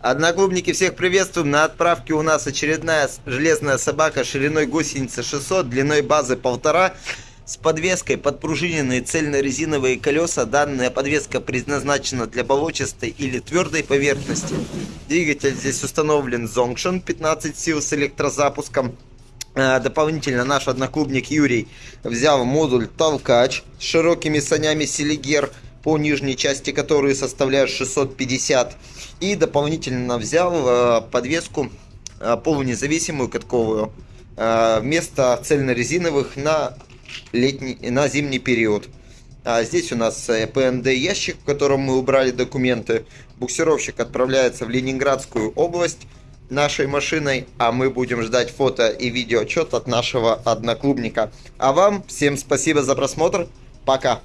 Одноклубники, всех приветствуем. На отправке у нас очередная железная собака шириной гусеницы 600, длиной базы 1,5 с подвеской подпружиненные цельно-резиновые колеса. Данная подвеска предназначена для болочистой или твердой поверхности. Двигатель здесь установлен Zonction 15 сил с электрозапуском. А, дополнительно наш одноклубник Юрий взял модуль толкач с широкими санями Селигер по нижней части которые составляют 650 и дополнительно взял э, подвеску э, полунезависимую катковую э, вместо цельнорезиновых на летний на зимний период а здесь у нас ПНД ящик в котором мы убрали документы буксировщик отправляется в Ленинградскую область нашей машиной, а мы будем ждать фото и видео отчет от нашего одноклубника. А вам всем спасибо за просмотр. Пока.